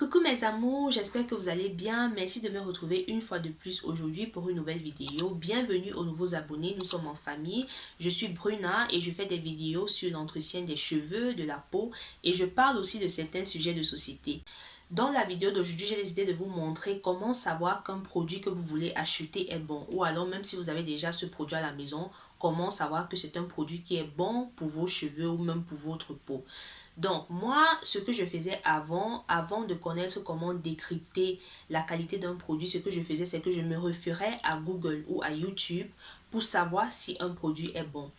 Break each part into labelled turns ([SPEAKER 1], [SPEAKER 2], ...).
[SPEAKER 1] Coucou mes amours, j'espère que vous allez bien. Merci de me retrouver une fois de plus aujourd'hui pour une nouvelle vidéo. Bienvenue aux nouveaux abonnés, nous sommes en famille. Je suis Bruna et je fais des vidéos sur l'entretien des cheveux, de la peau et je parle aussi de certains sujets de société. Dans la vidéo d'aujourd'hui, j'ai décidé de vous montrer comment savoir qu'un produit que vous voulez acheter est bon. Ou alors même si vous avez déjà ce produit à la maison, comment savoir que c'est un produit qui est bon pour vos cheveux ou même pour votre peau. Donc, moi, ce que je faisais avant, avant de connaître comment décrypter la qualité d'un produit, ce que je faisais, c'est que je me référais à Google ou à YouTube pour savoir si un produit est bon.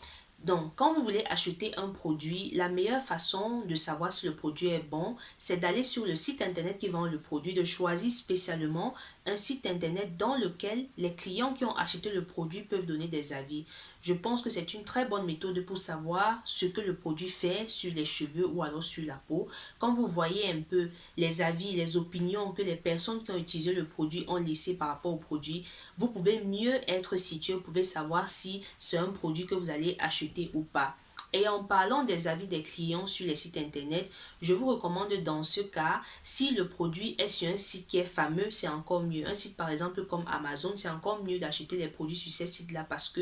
[SPEAKER 1] Donc, quand vous voulez acheter un produit, la meilleure façon de savoir si le produit est bon, c'est d'aller sur le site internet qui vend le produit, de choisir spécialement un site internet dans lequel les clients qui ont acheté le produit peuvent donner des avis. Je pense que c'est une très bonne méthode pour savoir ce que le produit fait sur les cheveux ou alors sur la peau. Quand vous voyez un peu les avis, les opinions que les personnes qui ont utilisé le produit ont laissé par rapport au produit, vous pouvez mieux être situé, vous pouvez savoir si c'est un produit que vous allez acheter ou pas. Et en parlant des avis des clients sur les sites internet, je vous recommande dans ce cas, si le produit est sur un site qui est fameux, c'est encore mieux. Un site par exemple comme Amazon, c'est encore mieux d'acheter des produits sur ces sites-là parce que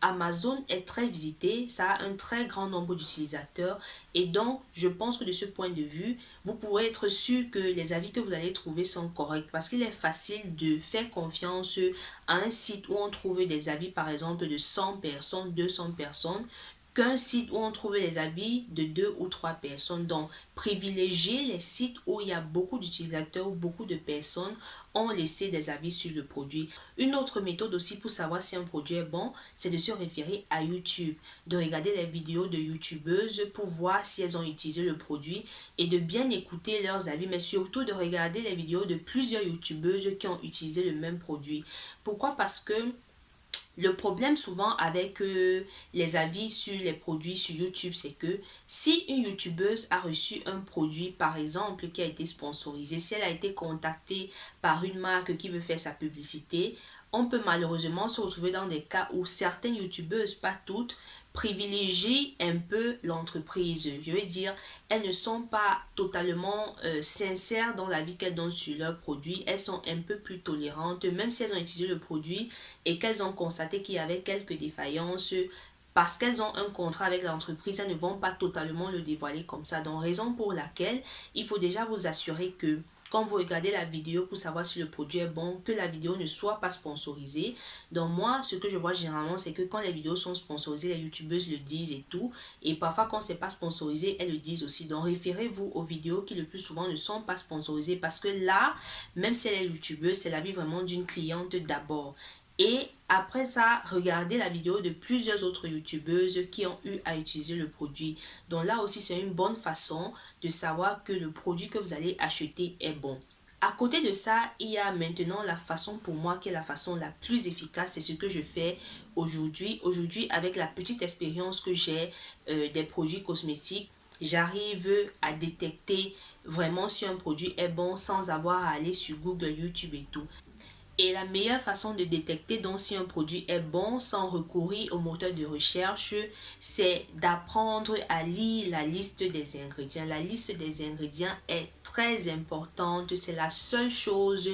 [SPEAKER 1] Amazon est très visité, ça a un très grand nombre d'utilisateurs et donc je pense que de ce point de vue, vous pourrez être sûr que les avis que vous allez trouver sont corrects parce qu'il est facile de faire confiance à un site où on trouve des avis par exemple de 100 personnes, 200 personnes qu'un site où on trouve les habits de deux ou trois personnes. Donc, privilégiez les sites où il y a beaucoup d'utilisateurs ou beaucoup de personnes ont laissé des avis sur le produit. Une autre méthode aussi pour savoir si un produit est bon, c'est de se référer à YouTube, de regarder les vidéos de youtubeuses pour voir si elles ont utilisé le produit et de bien écouter leurs avis, mais surtout de regarder les vidéos de plusieurs youtubeuses qui ont utilisé le même produit. Pourquoi? Parce que le problème souvent avec euh, les avis sur les produits sur YouTube, c'est que si une youtubeuse a reçu un produit, par exemple, qui a été sponsorisé, si elle a été contactée par une marque qui veut faire sa publicité, on peut malheureusement se retrouver dans des cas où certaines youtubeuses, pas toutes, privilégient un peu l'entreprise. Je veux dire, elles ne sont pas totalement euh, sincères dans la vie qu'elles donnent sur leurs produits. Elles sont un peu plus tolérantes, même si elles ont utilisé le produit et qu'elles ont constaté qu'il y avait quelques défaillances, parce qu'elles ont un contrat avec l'entreprise, elles ne vont pas totalement le dévoiler comme ça. Donc, raison pour laquelle il faut déjà vous assurer que quand vous regardez la vidéo pour savoir si le produit est bon, que la vidéo ne soit pas sponsorisée. Donc moi, ce que je vois généralement, c'est que quand les vidéos sont sponsorisées, les youtubeuses le disent et tout. Et parfois, quand c'est pas sponsorisé, elles le disent aussi. Donc référez-vous aux vidéos qui le plus souvent ne sont pas sponsorisées parce que là, même si elle est youtubeuse, c'est la vie vraiment d'une cliente d'abord. Et après ça, regardez la vidéo de plusieurs autres youtubeuses qui ont eu à utiliser le produit. Donc là aussi, c'est une bonne façon de savoir que le produit que vous allez acheter est bon. À côté de ça, il y a maintenant la façon pour moi qui est la façon la plus efficace. C'est ce que je fais aujourd'hui. Aujourd'hui, avec la petite expérience que j'ai euh, des produits cosmétiques, j'arrive à détecter vraiment si un produit est bon sans avoir à aller sur Google, YouTube et tout. Et la meilleure façon de détecter donc si un produit est bon sans recourir au moteur de recherche, c'est d'apprendre à lire la liste des ingrédients. La liste des ingrédients est très importante. C'est la seule chose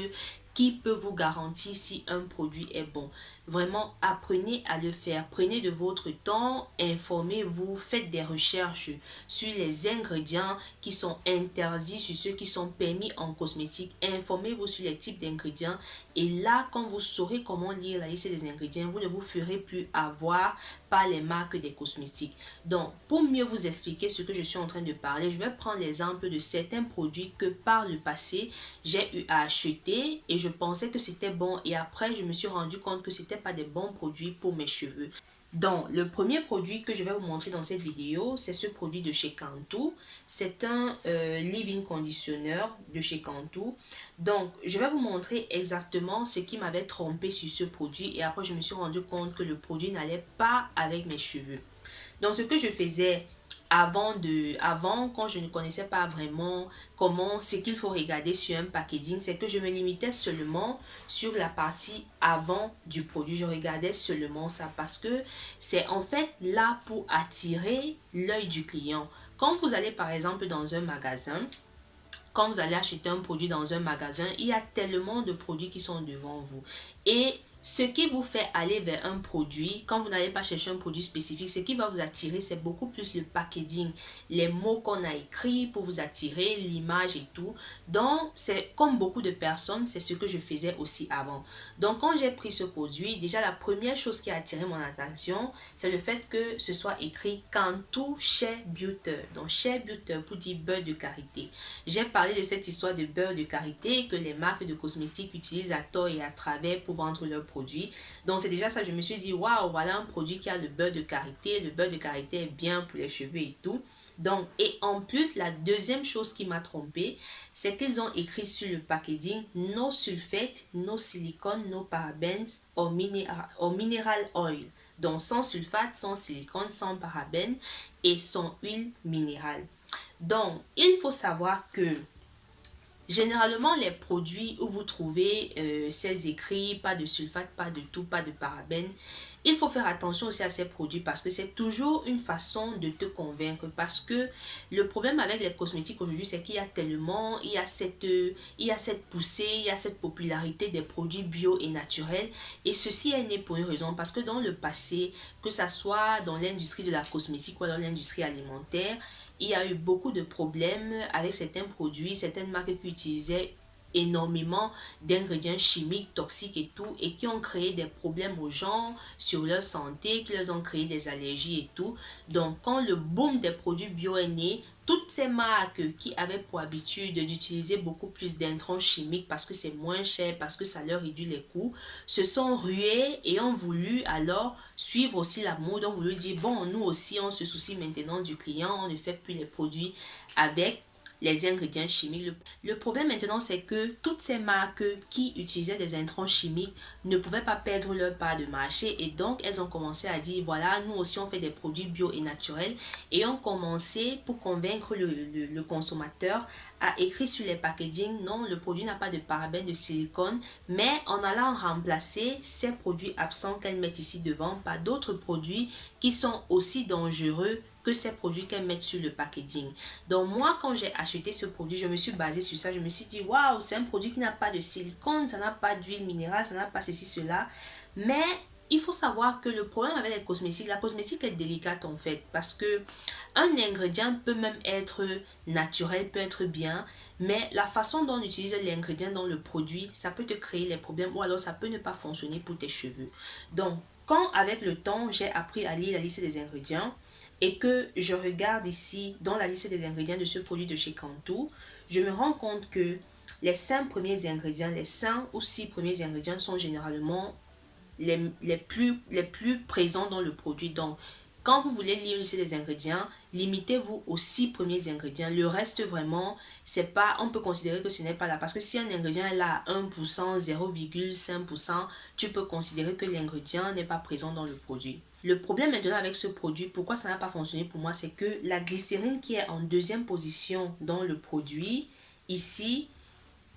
[SPEAKER 1] qui peut vous garantir si un produit est bon. Vraiment, apprenez à le faire. Prenez de votre temps, informez-vous, faites des recherches sur les ingrédients qui sont interdits, sur ceux qui sont permis en cosmétique. Informez-vous sur les types d'ingrédients. Et là, quand vous saurez comment lire la liste des ingrédients, vous ne vous ferez plus avoir par les marques des cosmétiques. Donc, pour mieux vous expliquer ce que je suis en train de parler, je vais prendre l'exemple de certains produits que par le passé, j'ai eu à acheter et je pensais que c'était bon. Et après, je me suis rendu compte que c'était pas des bons produits pour mes cheveux. Donc, le premier produit que je vais vous montrer dans cette vidéo, c'est ce produit de chez Cantu. C'est un euh, leave-in conditionneur de chez Cantu. Donc, je vais vous montrer exactement ce qui m'avait trompé sur ce produit. Et après, je me suis rendu compte que le produit n'allait pas avec mes cheveux. Donc, ce que je faisais, avant de avant quand je ne connaissais pas vraiment comment ce qu'il faut regarder sur un packaging c'est que je me limitais seulement sur la partie avant du produit je regardais seulement ça parce que c'est en fait là pour attirer l'œil du client quand vous allez par exemple dans un magasin quand vous allez acheter un produit dans un magasin, il y a tellement de produits qui sont devant vous. Et ce qui vous fait aller vers un produit, quand vous n'allez pas chercher un produit spécifique, ce qui va vous attirer, c'est beaucoup plus le packaging, les mots qu'on a écrits pour vous attirer, l'image et tout. Donc, c'est comme beaucoup de personnes, c'est ce que je faisais aussi avant. Donc, quand j'ai pris ce produit, déjà la première chose qui a attiré mon attention, c'est le fait que ce soit écrit Cantu Shea Butter. Donc, Shea Butter pour dire beurre de karité. J'ai parlé de cette histoire de beurre de karité que les marques de cosmétiques utilisent à tort et à travers pour vendre leurs produits donc c'est déjà ça, je me suis dit, waouh, voilà un produit qui a le beurre de karité. Le beurre de karité est bien pour les cheveux et tout. Donc, et en plus, la deuxième chose qui m'a trompé, c'est qu'ils ont écrit sur le packaging no sulfate, no silicone, no parabens or, mineral, mineral oil. Donc, sans sulfate, sans silicone, sans parabènes et sans huile minérale. Donc, il faut savoir que Généralement, les produits où vous trouvez euh, ces écrits, pas de sulfate, pas de tout, pas de parabènes, il faut faire attention aussi à ces produits parce que c'est toujours une façon de te convaincre. Parce que le problème avec les cosmétiques aujourd'hui, c'est qu'il y a tellement, il y a, cette, il y a cette poussée, il y a cette popularité des produits bio et naturels. Et ceci est né pour une raison. Parce que dans le passé, que ce soit dans l'industrie de la cosmétique ou dans l'industrie alimentaire, il y a eu beaucoup de problèmes avec certains produits, certaines marques qui utilisaient énormément d'ingrédients chimiques, toxiques et tout, et qui ont créé des problèmes aux gens sur leur santé, qui leur ont créé des allergies et tout. Donc, quand le boom des produits bio est né, toutes ces marques qui avaient pour habitude d'utiliser beaucoup plus d'intrants chimiques parce que c'est moins cher, parce que ça leur réduit les coûts, se sont ruées et ont voulu alors suivre aussi la mode, ont voulu dire, bon, nous aussi, on se soucie maintenant du client, on ne fait plus les produits avec les ingrédients chimiques. Le, problème maintenant, c'est que toutes ces marques qui utilisaient des intrants chimiques ne pouvaient pas perdre leur part de marché et donc elles ont commencé à dire, voilà, nous aussi on fait des produits bio et naturels et ont commencé pour convaincre le, consommateur à écrire sur les packaging, non, le produit n'a pas de parabènes, de silicone, mais en allant remplacer ces produits absents qu'elles mettent ici devant par d'autres produits qui sont aussi dangereux que ces produits qu'elles mettent sur le packaging. Donc moi, quand j'ai acheté ce produit, je me suis basée sur ça. Je me suis dit, waouh, c'est un produit qui n'a pas de silicone, ça n'a pas d'huile minérale, ça n'a pas ceci, cela. Mais il faut savoir que le problème avec les cosmétiques, la cosmétique est délicate en fait. Parce que un ingrédient peut même être naturel, peut être bien. Mais la façon dont on utilise l'ingrédient dans le produit, ça peut te créer les problèmes. Ou alors ça peut ne pas fonctionner pour tes cheveux. Donc, quand avec le temps, j'ai appris à lire la liste des ingrédients, et que je regarde ici dans la liste des ingrédients de ce produit de chez Cantu, je me rends compte que les 5 premiers ingrédients, les 5 ou 6 premiers ingrédients sont généralement les, les, plus, les plus présents dans le produit. Donc, quand vous voulez lire ici les ingrédients, limitez-vous aux 6 premiers ingrédients. Le reste, vraiment, c'est pas, on peut considérer que ce n'est pas là. Parce que si un ingrédient est là à 1%, 0,5%, tu peux considérer que l'ingrédient n'est pas présent dans le produit. Le problème maintenant avec ce produit, pourquoi ça n'a pas fonctionné pour moi, c'est que la glycérine qui est en deuxième position dans le produit, ici,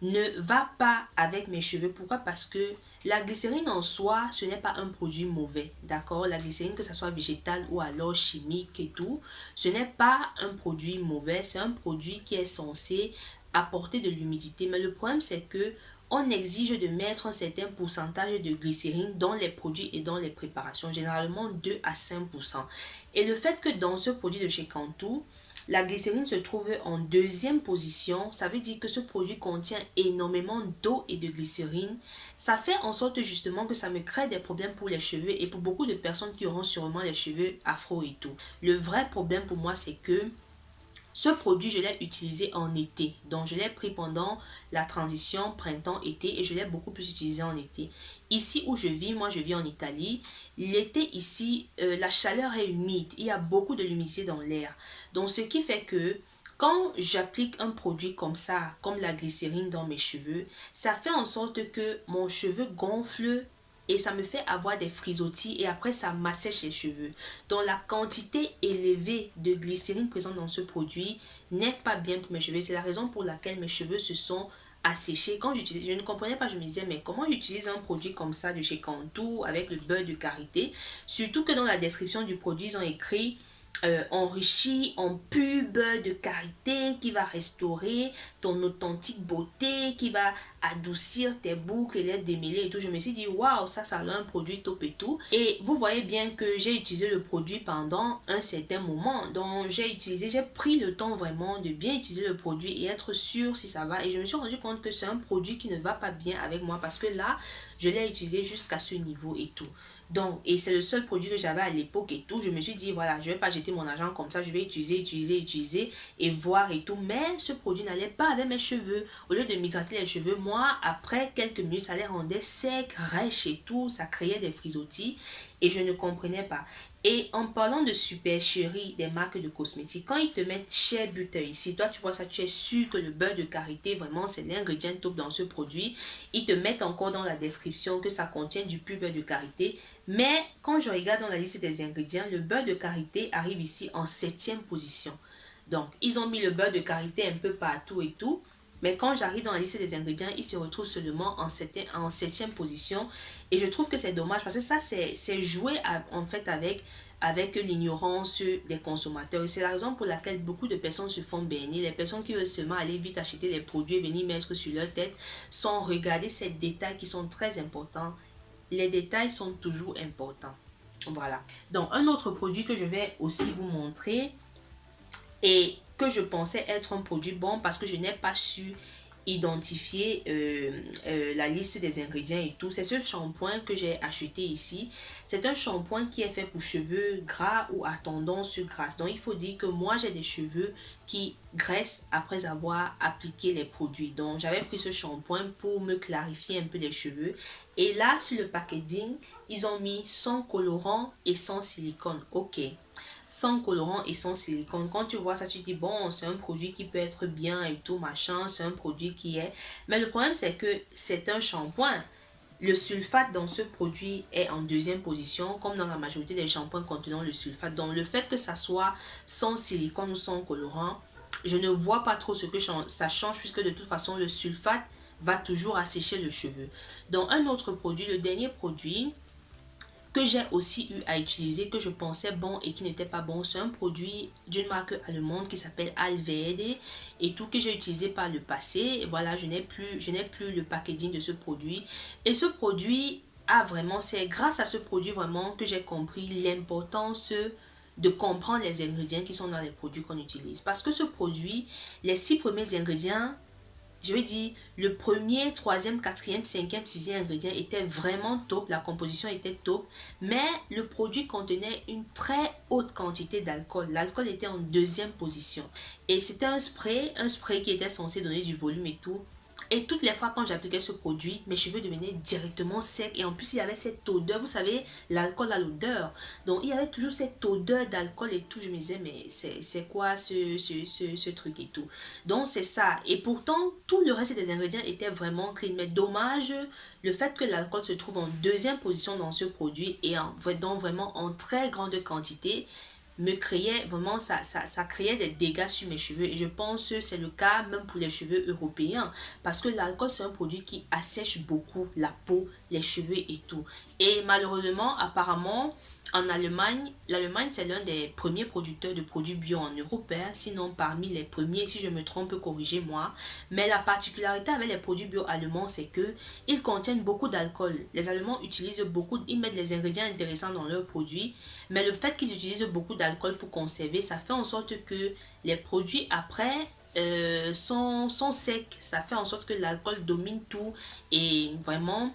[SPEAKER 1] ne va pas avec mes cheveux. Pourquoi? Parce que la glycérine en soi, ce n'est pas un produit mauvais, d'accord? La glycérine, que ce soit végétale ou alors chimique et tout, ce n'est pas un produit mauvais, c'est un produit qui est censé apporter de l'humidité. Mais le problème, c'est que on exige de mettre un certain pourcentage de glycérine dans les produits et dans les préparations, généralement 2 à 5%. Et le fait que dans ce produit de chez Cantu, la glycérine se trouve en deuxième position, ça veut dire que ce produit contient énormément d'eau et de glycérine. Ça fait en sorte justement que ça me crée des problèmes pour les cheveux et pour beaucoup de personnes qui auront sûrement les cheveux afro et tout. Le vrai problème pour moi, c'est que ce produit, je l'ai utilisé en été. Donc, je l'ai pris pendant la transition printemps-été et je l'ai beaucoup plus utilisé en été. Ici où je vis, moi je vis en Italie, l'été ici, euh, la chaleur est humide. Il y a beaucoup de l'humidité dans l'air. Donc, ce qui fait que quand j'applique un produit comme ça, comme la glycérine dans mes cheveux, ça fait en sorte que mon cheveu gonfle et ça me fait avoir des frisottis et après ça m'assèche les cheveux. Donc la quantité élevée de glycérine présente dans ce produit n'est pas bien pour mes cheveux. C'est la raison pour laquelle mes cheveux se sont asséchés. Quand j'utilisais, je ne comprenais pas, je me disais mais comment j'utilise un produit comme ça de chez Cantu avec le beurre de karité? Surtout que dans la description du produit, ils ont écrit euh, enrichi en pub de carité qui va restaurer ton authentique beauté, qui va adoucir tes boucles et les démêler et tout. Je me suis dit, waouh, ça, ça a un produit top et tout. Et vous voyez bien que j'ai utilisé le produit pendant un certain moment. Donc, j'ai utilisé, j'ai pris le temps vraiment de bien utiliser le produit et être sûr si ça va. Et je me suis rendu compte que c'est un produit qui ne va pas bien avec moi parce que là, je l'ai utilisé jusqu'à ce niveau et tout. Donc, et c'est le seul produit que j'avais à l'époque et tout. Je me suis dit, voilà, je vais pas jeter mon argent comme ça. Je vais utiliser, utiliser, utiliser et voir et tout. Mais ce produit n'allait pas avec mes cheveux. Au lieu de m'hydrater les cheveux, moi, après quelques minutes, ça les rendait secs, rêches et tout. Ça créait des frisottis et je ne comprenais pas. Et en parlant de supercherie des marques de cosmétiques, quand ils te mettent Shea Butter ici, toi tu vois ça, tu es sûr que le beurre de karité, vraiment c'est l'ingrédient top dans ce produit. Ils te mettent encore dans la description que ça contient du pur beurre de karité. Mais quand je regarde dans la liste des ingrédients, le beurre de karité arrive ici en septième position. Donc, ils ont mis le beurre de karité un peu partout et tout. Mais quand j'arrive dans la liste des ingrédients, il se retrouve seulement en septième, position. Et je trouve que c'est dommage parce que ça, c'est jouer en fait avec, avec l'ignorance des consommateurs. Et c'est la raison pour laquelle beaucoup de personnes se font bénir. Les personnes qui veulent seulement aller vite acheter les produits et venir mettre sur leur tête sans regarder ces détails qui sont très importants. Les détails sont toujours importants. Voilà. Donc, un autre produit que je vais aussi vous montrer et que je pensais être un produit bon parce que je n'ai pas su identifier euh, euh, la liste des ingrédients et tout. C'est ce shampoing que j'ai acheté ici. C'est un shampoing qui est fait pour cheveux gras ou à tendance grasse. Donc, il faut dire que moi, j'ai des cheveux qui graissent après avoir appliqué les produits. Donc, j'avais pris ce shampoing pour me clarifier un peu les cheveux. Et là, sur le packaging, ils ont mis sans colorant et sans silicone. Ok sans colorant et sans silicone. Quand tu vois ça, tu dis, bon, c'est un produit qui peut être bien et tout, machin, c'est un produit qui est... Mais le problème, c'est que c'est un shampoing. Le sulfate dans ce produit est en deuxième position, comme dans la majorité des shampoings contenant le sulfate. Donc, le fait que ça soit sans silicone ou sans colorant, je ne vois pas trop ce que ça change, puisque de toute façon, le sulfate va toujours assécher le cheveu. Donc, un autre produit, le dernier produit, que j'ai aussi eu à utiliser, que je pensais bon et qui n'était pas bon. C'est un produit d'une marque allemande qui s'appelle Alvede et tout que j'ai utilisé par le passé. voilà, je n'ai plus, je n'ai plus le packaging de ce produit. Et ce produit a vraiment, c'est grâce à ce produit vraiment que j'ai compris l'importance de comprendre les ingrédients qui sont dans les produits qu'on utilise. Parce que ce produit, les six premiers ingrédients je vais dire, le premier, troisième, quatrième, cinquième, sixième ingrédient était vraiment top. La composition était top. Mais le produit contenait une très haute quantité d'alcool. L'alcool était en deuxième position. Et c'était un spray, un spray qui était censé donner du volume et tout. Et toutes les fois quand j'appliquais ce produit, mes cheveux devenaient directement secs. Et en plus, il y avait cette odeur. Vous savez, l'alcool a l'odeur. Donc, il y avait toujours cette odeur d'alcool et tout. Je me disais, mais c'est quoi ce, ce, truc et tout. Donc, c'est ça. Et pourtant, tout le reste des ingrédients était vraiment clean. Mais dommage, le fait que l'alcool se trouve en deuxième position dans ce produit et en, donc vraiment en très grande quantité, me créait vraiment, ça, ça, créait des dégâts sur mes cheveux. Et je pense que c'est le cas même pour les cheveux européens. Parce que l'alcool, c'est un produit qui assèche beaucoup la peau, les cheveux et tout. Et malheureusement, apparemment, en Allemagne, l'Allemagne c'est l'un des premiers producteurs de produits bio en Europe, hein. sinon parmi les premiers, si je me trompe, corrigez-moi. Mais la particularité avec les produits bio allemands, c'est que ils contiennent beaucoup d'alcool. Les Allemands utilisent beaucoup, ils mettent des ingrédients intéressants dans leurs produits, mais le fait qu'ils utilisent beaucoup d'alcool pour conserver, ça fait en sorte que les produits après euh, sont, sont secs. Ça fait en sorte que l'alcool domine tout et vraiment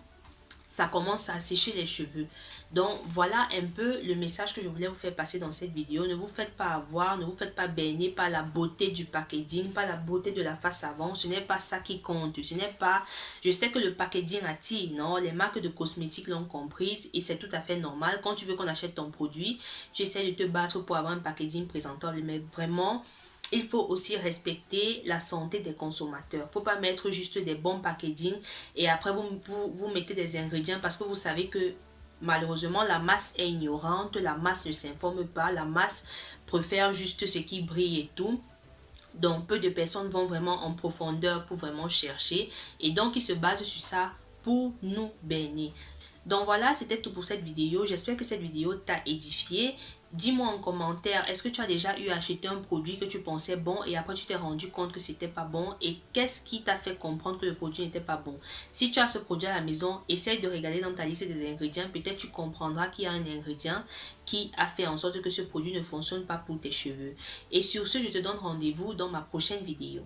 [SPEAKER 1] ça commence à sécher les cheveux. Donc voilà un peu le message que je voulais vous faire passer dans cette vidéo. Ne vous faites pas avoir, ne vous faites pas baigner par la beauté du packaging, par la beauté de la face avant. Ce n'est pas ça qui compte. Ce n'est pas... Je sais que le packaging attire, non Les marques de cosmétiques l'ont comprise et c'est tout à fait normal. Quand tu veux qu'on achète ton produit, tu essaies de te battre pour avoir un packaging présentable. Mais vraiment, il faut aussi respecter la santé des consommateurs. Il ne faut pas mettre juste des bons packaging et après vous, vous, mettez des ingrédients parce que vous savez que malheureusement la masse est ignorante, la masse ne s'informe pas, la masse préfère juste ce qui brille et tout. Donc peu de personnes vont vraiment en profondeur pour vraiment chercher et donc ils se basent sur ça pour nous bénir. Donc voilà, c'était tout pour cette vidéo. J'espère que cette vidéo t'a édifié. Dis-moi en commentaire, est-ce que tu as déjà eu acheté un produit que tu pensais bon et après tu t'es rendu compte que c'était pas bon et qu'est-ce qui t'a fait comprendre que le produit n'était pas bon? Si tu as ce produit à la maison, essaye de regarder dans ta liste des ingrédients. Peut-être tu comprendras qu'il y a un ingrédient qui a fait en sorte que ce produit ne fonctionne pas pour tes cheveux. Et sur ce, je te donne rendez-vous dans ma prochaine vidéo.